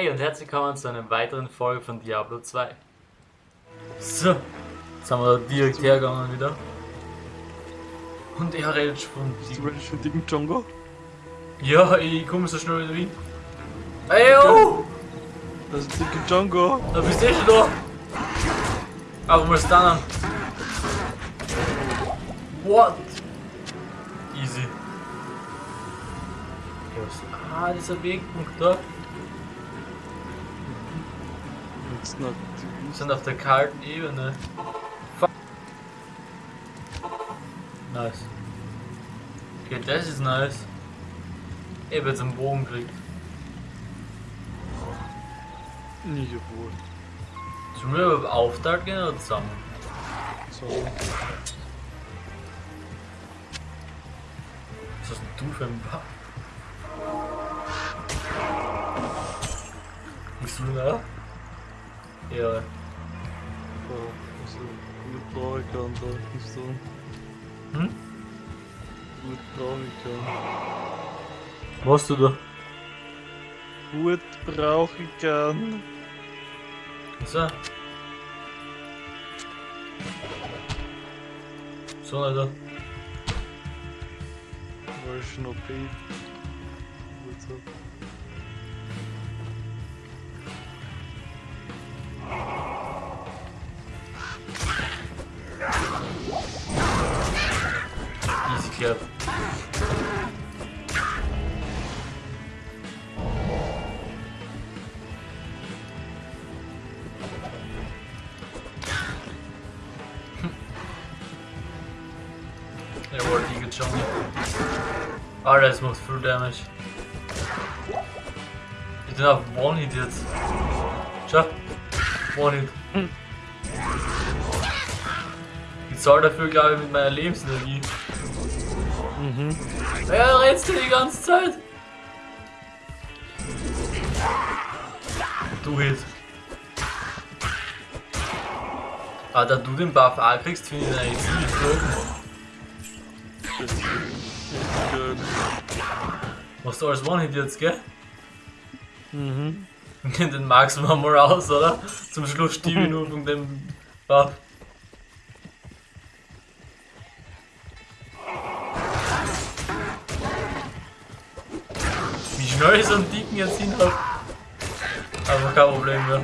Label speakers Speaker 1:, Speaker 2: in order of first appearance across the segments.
Speaker 1: Hey und herzlich willkommen zu einer weiteren Folge von Diablo 2. So, jetzt haben wir direkt hergegangen wieder. Und er redet schon.
Speaker 2: Bist du ready für dicken Django?
Speaker 1: Ja, ich komme so schnell wieder hin. Ey, oh!
Speaker 2: Das ist dicke Django.
Speaker 1: Da bist du eh schon da. Aber mal stunnen. What? Easy. Ja, was- Ah, dieser Wegpunkt da.
Speaker 2: Noch
Speaker 1: Wir sind auf der kalten Ebene. Fuck. Nice. Okay, das ist nice. Ich hab jetzt einen Bogen gekriegt.
Speaker 2: nicht wohl.
Speaker 1: Sollen wir überhaupt aufteilt gehen oder zusammen?
Speaker 2: So.
Speaker 1: Was hast du für ein Buff? Bist du da? Ja.
Speaker 2: Ja, also gut brauche ich kann da nicht so.
Speaker 1: Hm?
Speaker 2: Gut brauche ich kann.
Speaker 1: Was du da?
Speaker 2: Gut brauche ich kann.
Speaker 1: So. So, Alter.
Speaker 2: Weil ich schon OP.
Speaker 1: Ah, das macht Full Damage. Ich bin auf One-Hit jetzt. Schau. One-Hit. Ich zahle dafür, glaube ich, mit meiner Lebensenergie.
Speaker 2: Mhm.
Speaker 1: Ja, redst du die ganze Zeit? Du Hit. Ah, da du den Buff auch kriegst, finde ich eigentlich ziemlich cool.
Speaker 2: Echt geil.
Speaker 1: Machst du alles One-Hit jetzt, gell?
Speaker 2: Mhm.
Speaker 1: Den magst du mal raus, oder? Zum Schluss stiebe ich nur von dem Buff. Wie schnell ich so einen Dicken jetzt hin hab. Aber kein Problem mehr.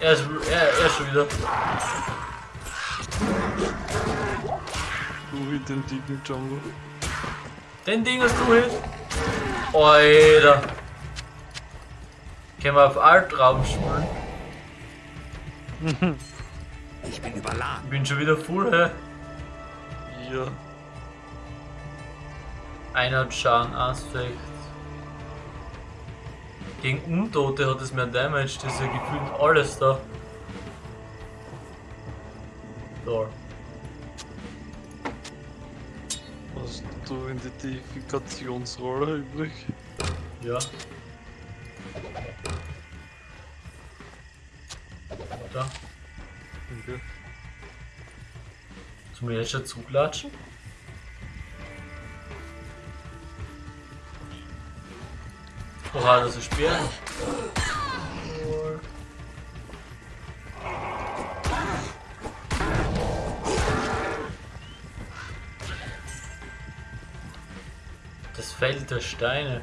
Speaker 1: Er ist, er, er ist schon wieder.
Speaker 2: Du hit den dicken Django.
Speaker 1: Den Ding hast du hit. Alter. Können wir auf Alt drauf spielen?
Speaker 3: Ich bin überladen.
Speaker 1: Ich bin schon wieder full, hä?
Speaker 2: Ja.
Speaker 1: Einer Schaden, Aspekt. Gegen Untote hat es mehr Damage, das ist ja gefühlt alles da. Da.
Speaker 2: Hast du Deifikationsrolle übrig?
Speaker 1: Ja. Da. Sollen wir jetzt schon zuglatschen? Oha, das ist Speer. Feld der Steine.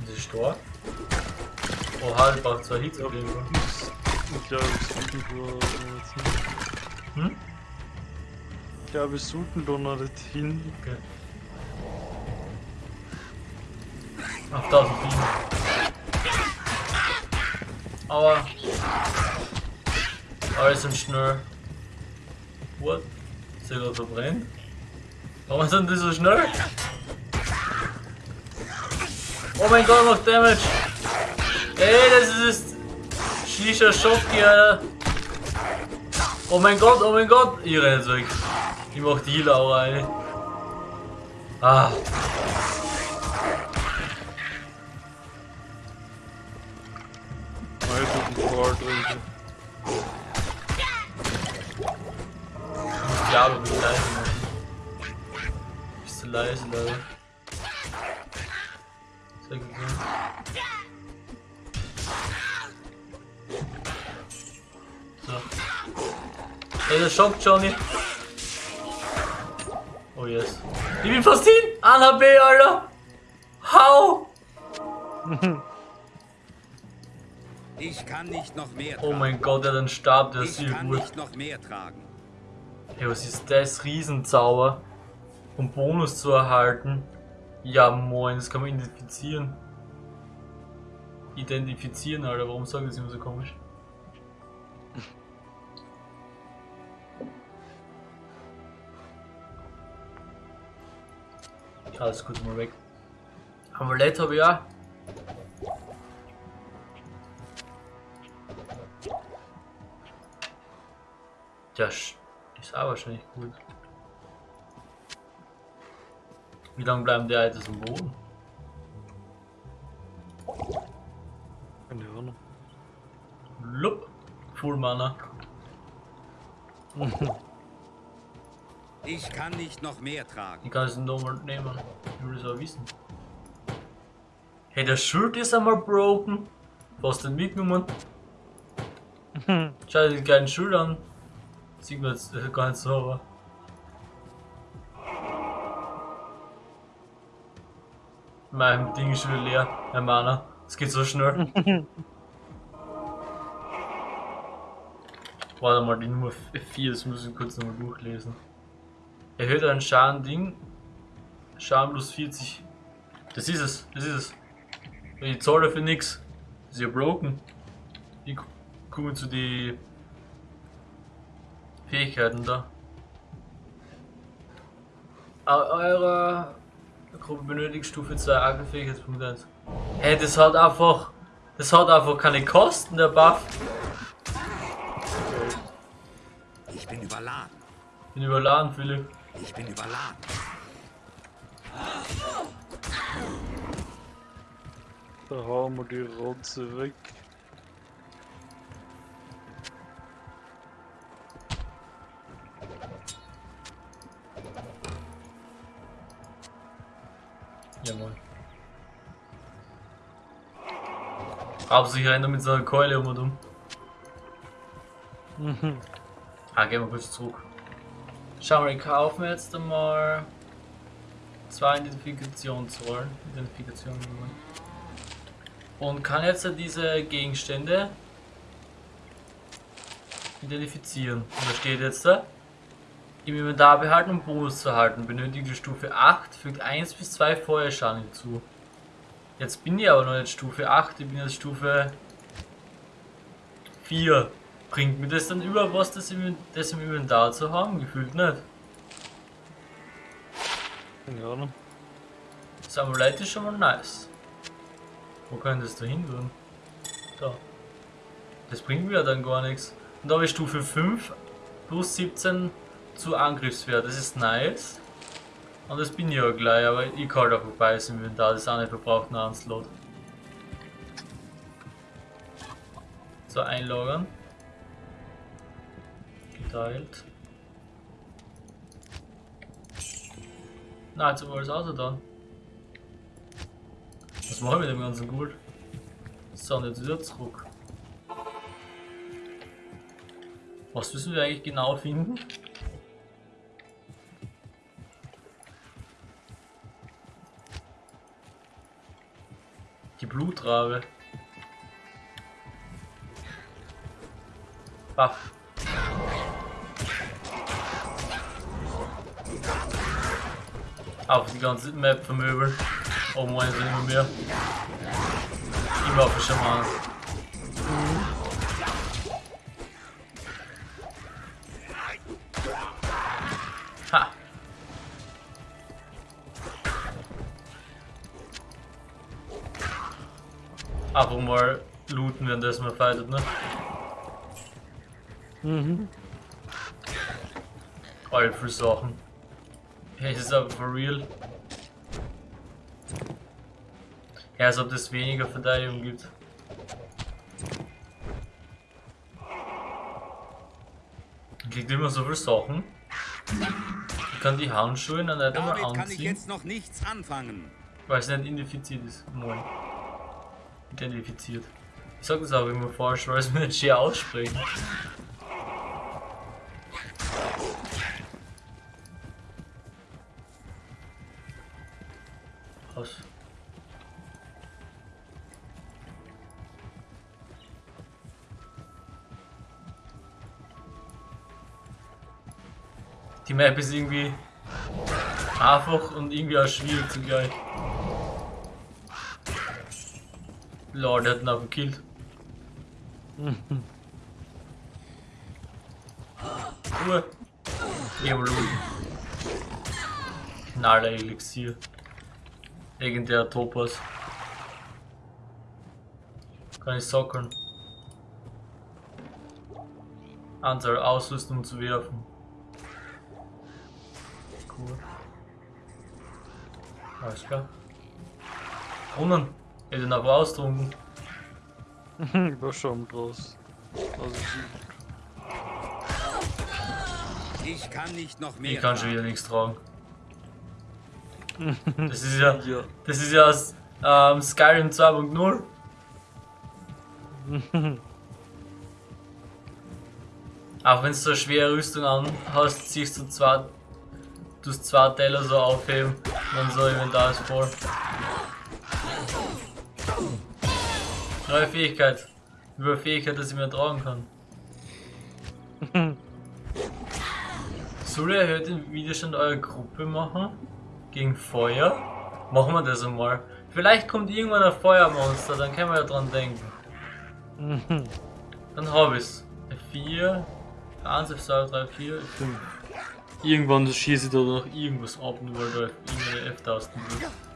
Speaker 1: Das ist stark. Oha, ich brauche zwei Hits auf jeden Fall.
Speaker 2: Ich glaube, wir sollten da jetzt hin.
Speaker 1: Hm?
Speaker 2: Ich glaube, wir sollten da noch nicht hin.
Speaker 1: Okay. Auf 1004. Aber. Alles sind schnell. What? Ist gerade verbrennt? Warum sind die so schnell? Oh mein Gott, macht Damage! Ey, das ist Shisha Shotgun, Alter! Oh mein Gott, oh mein Gott! Ich renn jetzt weg. Ich mach die Healer auch rein. Ah.
Speaker 2: Alter, den Ball trinken.
Speaker 1: Leise, Leute? Sehr gut. So. Ey, das schockt Johnny. Oh yes. Ich bin fast hin! Anna B, Alter! Hau!
Speaker 3: Ich kann nicht noch mehr
Speaker 1: Oh
Speaker 3: tragen.
Speaker 1: mein Gott, er hat einen Stab, der ist
Speaker 3: ich
Speaker 1: sehr
Speaker 3: kann
Speaker 1: gut.
Speaker 3: nicht noch mehr tragen.
Speaker 1: Hey, was ist das? Riesenzauber. Um Bonus zu erhalten. Ja moin, das kann man identifizieren. Identifizieren, Alter, warum sagen das immer so komisch? Ja, alles gut, mal weg. Amulett habe ich auch. Sch- ist auch wahrscheinlich gut. Wie lange bleiben die Items am Boden?
Speaker 2: Keine Ahnung.
Speaker 1: Lupp. Full Mana.
Speaker 3: Ich kann nicht noch mehr tragen.
Speaker 1: Ich kann es nochmal nehmen. Ich will es auch wissen. Hey, der Schild ist einmal broken. Was denn mitgenommen? Schau dir den geilen Schild an. Sieht man jetzt äh, gar nicht so, aber. Mein Ding ist schon wieder leer. Mein Mana. Es geht so schnell. Warte mal, die Nummer 4, das muss ich kurz nochmal durchlesen. Erhöht einen Schaden Ding. Schaden plus 40. Das ist es, das ist es. Ich zahle dafür nix. Das ist ja broken. Ich gu- komme zu die Fähigkeiten da. Eu- Eure Gruppe benötigt Stufe 2 Angriffsfähigkeitspunkt 1. Hey, das hat einfach. Das hat einfach keine Kosten, der Buff.
Speaker 3: Ich bin überladen.
Speaker 1: Bin überladen, Philipp.
Speaker 3: Ich bin überladen.
Speaker 2: Da hauen wir die Rotze weg.
Speaker 1: Jawohl. Hauptsächlich rennt er mit seiner Keule um und um.
Speaker 2: Mhm.
Speaker 1: Ah, gehen wir kurz zurück. Schauen wir, ich kaufe mir jetzt einmal zwei Identifikationsrollen. Identifikationen. Und kann jetzt diese Gegenstände identifizieren. Und da steht jetzt da, im Inventar behalten um Bonus zu erhalten. Benötigte Stufe 8, fügt 1 bis 2 Feuerschaden hinzu. Jetzt bin ich aber noch nicht Stufe 8, ich bin jetzt Stufe 4. Bringt mir das dann über was, das im, das im Inventar zu haben? Gefühlt nicht.
Speaker 2: Keine Ahnung.
Speaker 1: Das Amulett ist schon mal nice. Wo kann das da hin tun? Da. Das bringt mir ja dann gar nichts. Und da habe ich Stufe 5 plus 17 zu Angriffswert. Das ist nice. Und das bin ich ja gleich, aber ich kann da vorbei ist im Inventar. Das ist auch nicht verbraucht nach einem Slot. So, einlagern. Geteilt. Na, jetzt haben wir alles Auto da. Was mache ich mit dem ganzen Gold? So, und jetzt wieder zurück. Was müssen wir eigentlich genau finden? Blutrabe. Buff. Auf die ganze Map vermöbeln. Oh mein, sind immer mehr. Immer auf Schaman. Einfach mal looten, währenddessen man fightet, ne?
Speaker 2: Mhm.
Speaker 1: All für Sachen. Hey, ist das aber for real? Ja, als ob das weniger Verteidigung gibt. Man kriegt immer so viele Sachen. Ich kann die Handschuhe dann nicht einmal
Speaker 3: Damit kann ich
Speaker 1: anziehen.
Speaker 3: jetzt noch nichts anfangen.
Speaker 1: Weil es nicht identifiziert ist. Moin. Identifiziert. Ich sag das aber immer falsch, weil es mir nicht schön aussprechen. Was? Die Map ist irgendwie einfach und irgendwie auch schwierig zugleich. Lord hat ihn auch gekillt. Ruhe. Evolution. Knaller Elixier. Legendärer Topaz. Kann ich sockeln. Anzahl Ausrüstung zu werfen. Cool. Alles klar. Brunnen. Ich den aber austrunken.
Speaker 2: war schon draus. Also,
Speaker 3: Ich kann nicht noch mehr
Speaker 1: Ich kann schon wieder nichts tragen. Das ist ja,
Speaker 2: ja.
Speaker 1: das ist ja aus ähm, Skyrim 2.0. Auch wenn du so eine schwere Rüstung an hast, ziehst du zwei, tust zwei Teller so aufheben und dann so Inventar ist voll. Neue Fähigkeit. Über Fähigkeit, dass ich mehr tragen kann. Soll ich erhöht den Widerstand eurer Gruppe machen? Gegen Feuer? Machen wir das einmal. Vielleicht kommt irgendwann ein Feuermonster, dann können wir ja dran denken. Dann hab ich's. 4, 1, 2, 3, 4, 5. Irgendwann schieße ich da noch irgendwas ab, nur weil da irgendeine F-Tasten sind.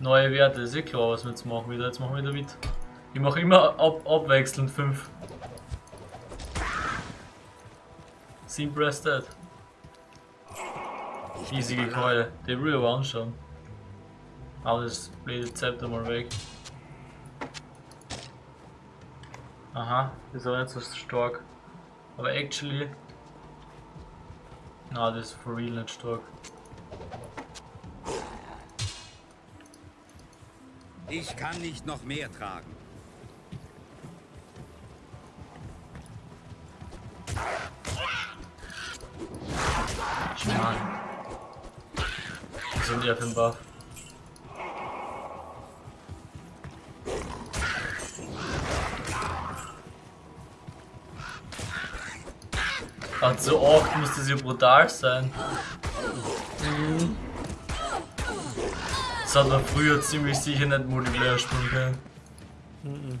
Speaker 1: Neue Werte, ist eh klar, was wir jetzt machen wieder. Jetzt machen wir wieder mit. Ich mache immer ab, abwechselnd 5. Simple as that. Riesige Keule. Die will ich aber anschauen. Aber das blöde Zepter mal weg. Aha, das ist auch nicht so stark. Aber actually. Na, das ist for real nicht stark.
Speaker 3: Ich kann nicht noch mehr tragen.
Speaker 1: Schmarrn. Was sind die ein Buff? Ach, so oft das ja brutal sein. Das hat man früher ziemlich sicher nicht Multiplayer spielen können.
Speaker 2: Mhm.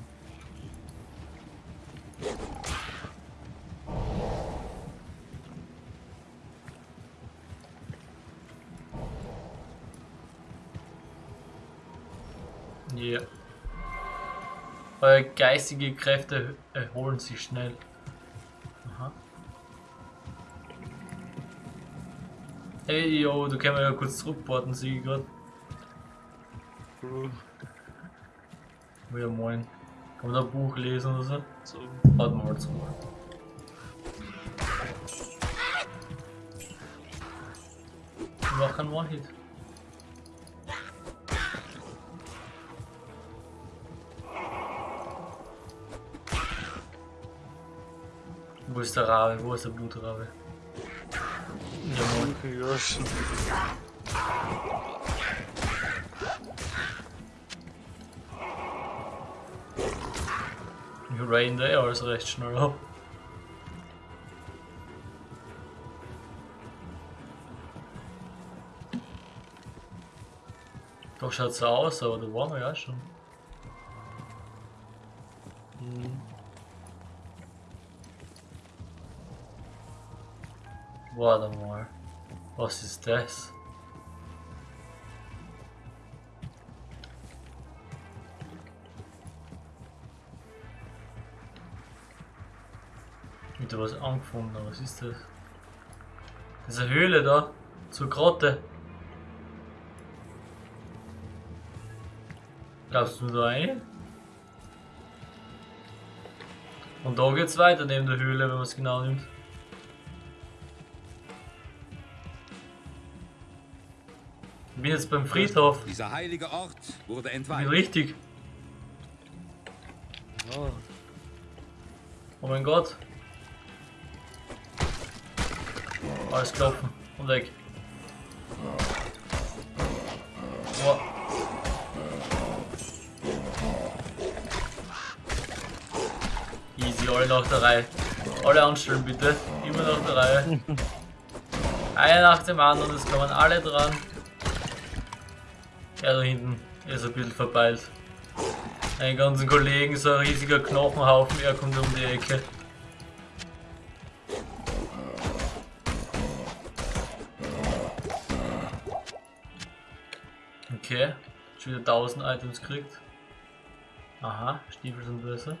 Speaker 1: Ja. Eure geistige Kräfte erholen sich schnell. Aha. Hey, yo, du kannst mir ja kurz zurückporten, sehe ich
Speaker 2: Cool.
Speaker 1: Ja, moin. Kann man da ein Buch lesen oder so?
Speaker 2: So.
Speaker 1: Warten wir mal. Ich mach keinen One-Hit. Wo ist der Rabe? Wo ist der Blutrabe? Ja, moin.
Speaker 2: Ja, schon.
Speaker 1: Ich rain der also recht schnell ab. Doch schaut so aus, aber da waren wir ja schon.
Speaker 2: Mhm.
Speaker 1: Warte mal. Was ist das? Wieder was angefunden, was ist das? Das ist eine Höhle da, zur Grotte. Glaubst du da rein? Und da geht's weiter neben der Höhle, wenn man es genau nimmt. Ich bin jetzt beim Friedhof.
Speaker 3: Dieser heilige Ort wurde
Speaker 1: Ich bin
Speaker 3: entweiht.
Speaker 1: richtig.
Speaker 2: Ah,
Speaker 1: Oh mein Gott. Alles klopfen und weg. Boah. Easy, alle nach der Reihe. Alle anstellen bitte. Immer nach der Reihe. Einer nach dem anderen, es kommen alle dran. Er da hinten ist ein bisschen verpeilt. Einen ganzen Kollegen, so ein riesiger Knochenhaufen, er kommt um die Ecke. Okay, schon wieder 1000 Items kriegt. Aha, Stiefel sind besser.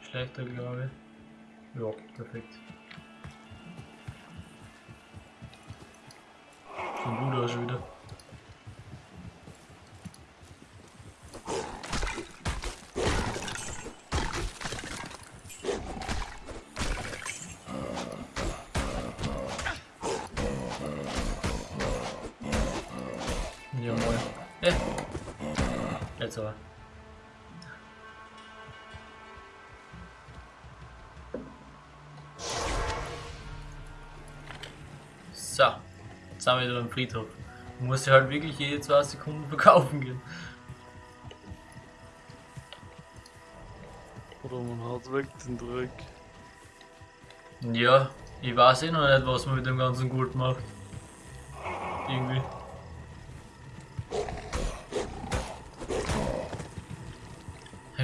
Speaker 1: Schlechter, glaube ich. Ja, perfekt. Sieht gut aus schon wieder. Ja. Eh. Jetzt aber. So. Jetzt sind wir wieder beim Friedhof. Du musst ja halt wirklich jede zwei Sekunden verkaufen gehen.
Speaker 2: oder man haut weg den Dreck.
Speaker 1: Ja, ich weiß eh noch nicht, was man mit dem ganzen Gold macht. Irgendwie.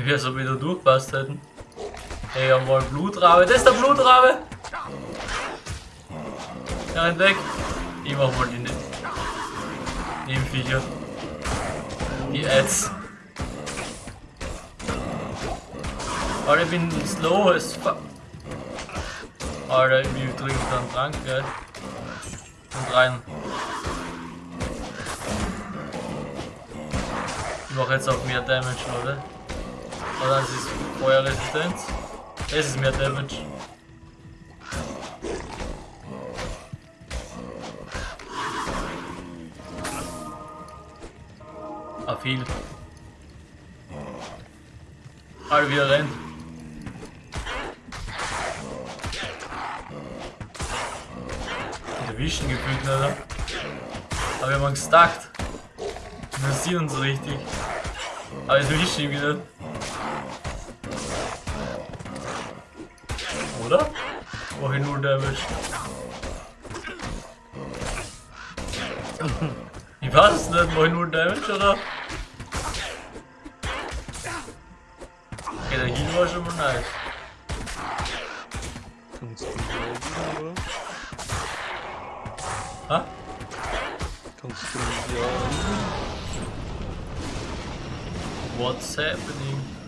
Speaker 1: Hey, wir so wieder durchpasst hätten. Wir einen Blutrabe. Das ist der Blutrabe! Ja, rennt weg. Ich mach mal die nicht. Nebenviecher. Die Ads. Alter, ich bin slow as fuck. Alter, ich trinke dann Trank, gell? Und rein. Ich mache jetzt auch mehr Damage, oder? Oder das ist Feuerresistenz. Das ist mehr Damage. Ah, viel. Alter, wie er rennt. Erwischen gefühlt, oder? Aber wir haben gestackt. Wir sehen uns richtig. Aber jetzt erwischen ihn wieder. Oder? Ich null Damage. Weiß es nicht, mach ich null Damage, oder? Okay, der Heal war schon mal nice.
Speaker 2: Kannst du laufen, oder?
Speaker 1: Ha?
Speaker 2: Kannst du nicht jagen?
Speaker 1: What's happening?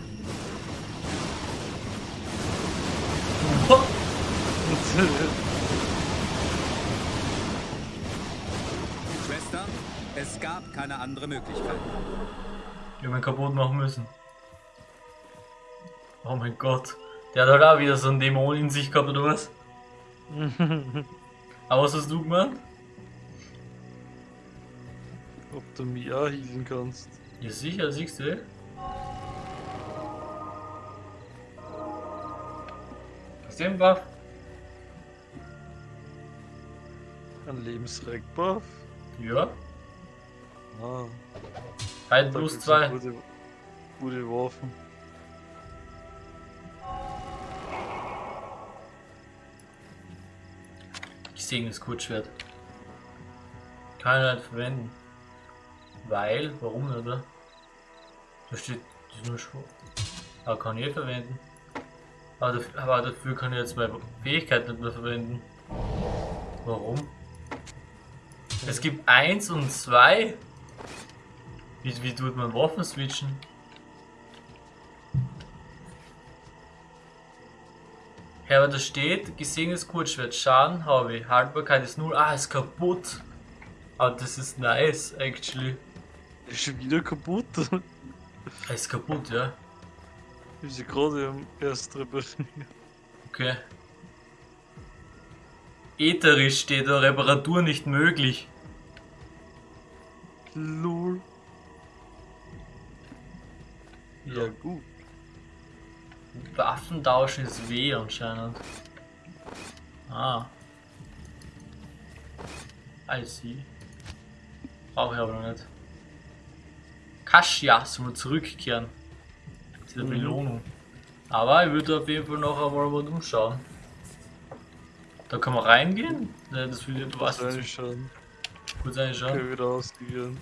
Speaker 3: Schwester, es gab keine andere Möglichkeit.
Speaker 1: Die haben ihn kaputt machen müssen. Oh mein Gott. Der hat halt auch wieder so einen Dämon in sich gehabt, oder was? Aber was hast du gemacht?
Speaker 2: Ob du mich auch healen kannst.
Speaker 1: Ja sicher, siehst du. eh? Ist der Buff?
Speaker 2: Ein Lebensreck-Buff?
Speaker 1: Ja.
Speaker 2: Ah,
Speaker 1: Halt plus zwei.
Speaker 2: Gute, gute Waffen.
Speaker 1: Ich sehe das Kurzschwert. Kann ich nicht verwenden. Weil, warum nicht, oder? Da steht, das ist nur schwach. Aber kann ich verwenden. Aber dafür, aber dafür kann ich jetzt meine Fähigkeit nicht mehr verwenden. Warum? Es gibt 1 und 2. Wie, wie tut man Waffen switchen? Ja, aber da steht, gesehenes Kurzschwert, Schaden habe ich, Haltbarkeit ist 0, ah, ist kaputt. Aber das ist nice, actually.
Speaker 2: Ist schon wieder kaputt.
Speaker 1: Er ist kaputt, ja.
Speaker 2: Ist ja gerade am erst repariert.
Speaker 1: Okay. Ätherisch steht da Reparatur nicht möglich.
Speaker 2: Lol. Ja,
Speaker 1: Ja.
Speaker 2: gut.
Speaker 1: Waffentausch ist weh anscheinend. Ah. I see. Brauche ich aber noch nicht. Kasia soll zurückkehren. Zu der
Speaker 2: Mhm.
Speaker 1: Belohnung. Aber ich würde auf jeden Fall noch einmal mal umschauen. Da kann man reingehen? Ne, das will ich, du weißt
Speaker 2: Was
Speaker 1: es
Speaker 2: eigentlich schon. Okay, wieder ausgegangen.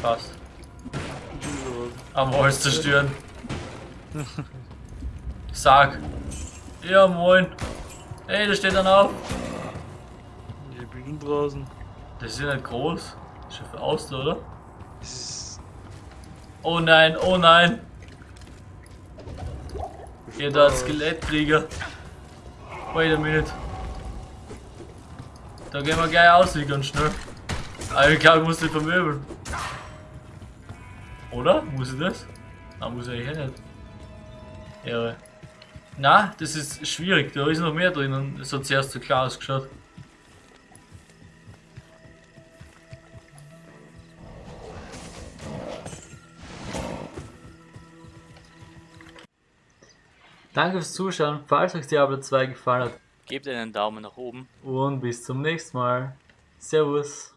Speaker 1: Passt.
Speaker 2: Ja,
Speaker 1: Am Holz zerstören. Sag. Ja, moin. Ey, da steht dann auf.
Speaker 2: Ich bin draußen.
Speaker 1: Das ist ja nicht groß. Das ist schon für Auster, oder? Oh nein, oh nein. Ihr da. Skelettkrieger. Wait a minute. Da gehen wir gleich aus, ganz schnell. Aber ich glaube, ich muss den vermöbeln. Oder? Muss ich das? Nein, muss ich eigentlich nicht. Ja. Na, das ist schwierig. Da ist noch mehr drin es hat zuerst so klar ausgeschaut. Danke fürs Zuschauen. Falls euch Diablo 2 gefallen hat,
Speaker 4: Gebt einen Daumen nach oben.
Speaker 1: und bis zum nächsten Mal. Servus.